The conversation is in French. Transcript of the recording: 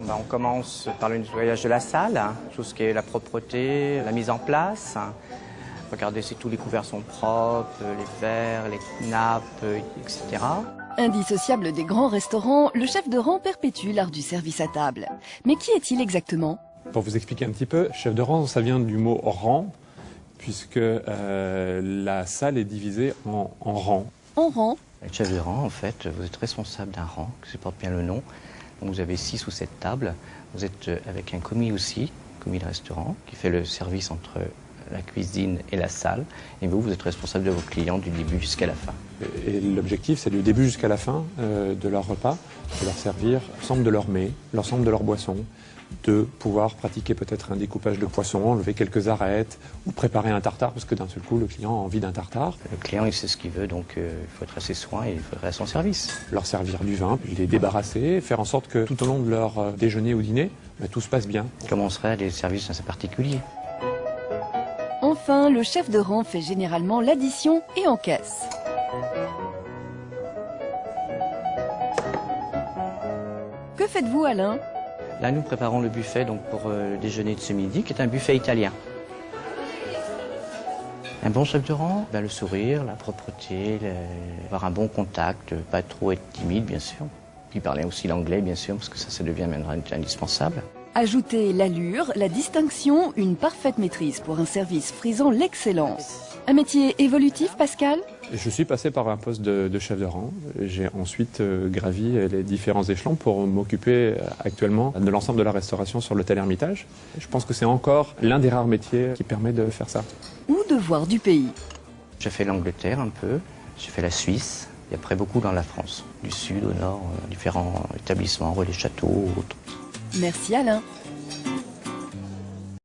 Ben, on commence par le nettoyage de la salle, hein, tout ce qui est la propreté, la mise en place. Regardez si tous les couverts sont propres, les verres, les nappes, etc. Indissociable des grands restaurants, le chef de rang perpétue l'art du service à table. Mais qui est-il exactement? Pour vous expliquer un petit peu, chef de rang, ça vient du mot rang, puisque euh, la salle est divisée en, en rangs. En rang Le chef de rang, en fait, vous êtes responsable d'un rang, que se porte bien le nom. Donc vous avez six ou sept tables. Vous êtes euh, avec un commis aussi, commis de restaurant, qui fait le service entre la cuisine et la salle. Et vous, vous êtes responsable de vos clients du début jusqu'à la fin. Et l'objectif, c'est du début jusqu'à la fin euh, de leur repas, de leur servir l'ensemble de leurs mets, l'ensemble de leurs boissons, de pouvoir pratiquer peut-être un découpage de poisson, enlever quelques arêtes, ou préparer un tartare, parce que d'un seul coup, le client a envie d'un tartare. Le client, il sait ce qu'il veut, donc euh, il faut être à ses soins et il faut être à son service. Leur servir du vin, puis les débarrasser, faire en sorte que tout au long de leur euh, déjeuner ou dîner, bah, tout se passe bien. Comment seraient les services assez particuliers? Enfin, le chef de rang fait généralement l'addition et encaisse. Faites-vous Alain? Là, nous préparons le buffet donc, pour euh, le déjeuner de ce midi, qui est un buffet italien. Un bon chef de rang, ben, le sourire, la propreté, avoir un bon contact, pas trop être timide, bien sûr. Puis parler aussi l'anglais, bien sûr, parce que ça, ça devient maintenant indispensable. Ajoutez l'allure, la distinction, une parfaite maîtrise pour un service frisant l'excellence. Un métier évolutif, Pascal? Je suis passé par un poste de, de chef de rang. J'ai ensuite euh, gravi les différents échelons pour m'occuper euh, actuellement de l'ensemble de la restauration sur l'hôtel Hermitage. Je pense que c'est encore l'un des rares métiers qui permet de faire ça. Ou de voir du pays J'ai fait l'Angleterre un peu, j'ai fait la Suisse, et après beaucoup dans la France, du sud au nord, euh, différents établissements, relais châteaux, autres. Merci Alain.